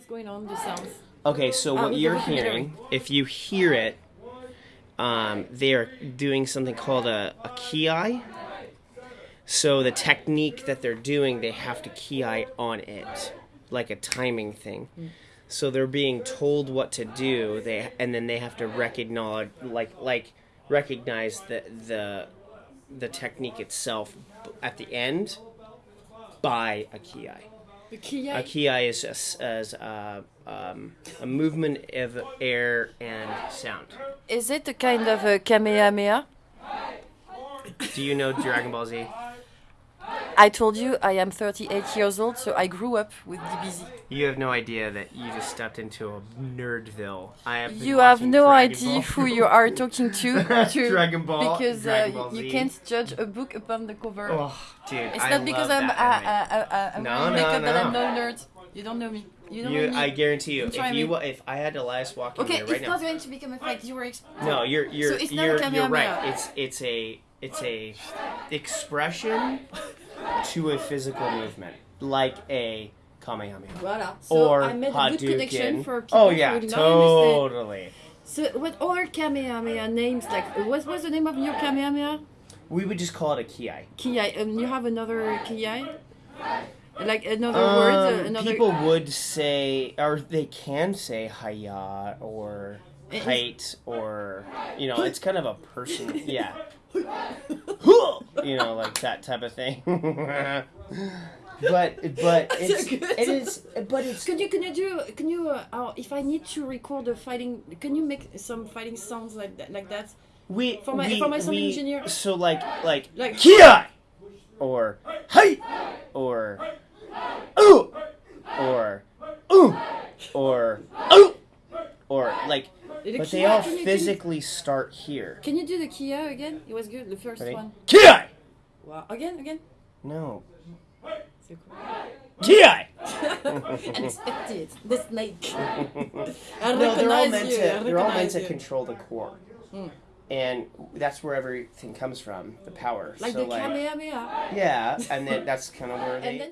what's going on, sounds. Okay, so Ah, what the you're hearing, if you hear it, um, they are doing something called a, a ki. So the technique that they're doing, they have to ki on it, like a timing thing. So they're being told what to do, they and then they have to recognize, like like recognize the the the technique itself at the end by a ki. The ki. A ki is as, as uh, um, a movement of air and sound. Is it a kind of a Kamehameha? Do you know Dragon Ball Z? I told you I am 38 years old, so I grew up with DBZ. You have no idea that you just stepped into a nerdville. I have. You have no Dragon idea Ball. who you are talking to, to Dragon Ball. because Dragon uh, Ball you can't judge a book upon the cover. Oh, dude, it's I not because love I'm uh, anime. uh, uh, I'm No, no, makeup that I'm no. no nerd. You don't know me. You don't You, know me. I guarantee you, if you me. if I had Elias walking okay, here right now, okay, it's not going to become a fight. You were. Ex- no, you're you're a you're, you're right. It's it's a it's a expression to a physical movement, like a kamehameha Voilà. So or I made a good connection for people Oh yeah, who do not understand. totally. So what other Kamehameha names? Like what was the name of your Kamehameha? We would just call it a ki. Kiai. Um, you have another Kiai? Like another word? uh, Um, Another. People would say, or they can say haya or height, or you know, it's kind of a person. Yeah. you know, like that type of thing. but but it's good. it is but it's Can you can you do can you uh, uh, if I need to record a fighting can you make some fighting sounds like that like that we For my- we, for my sound we- engineer. So like like Like- Kia or hey or ooh or ooh or ooh or like The but they all can you- physically start here. Can you do the Kia again? It was good the first Ready? one. Kia! Wow. Again again. No. C'est cool. Kia! Unexpected. The snake. I No, they're all meant you. to they're all meant recognize to control the core. Hmm. And that's where everything comes from, the power. Like so the like Kamehameha. yeah, and then that's kind of where they And then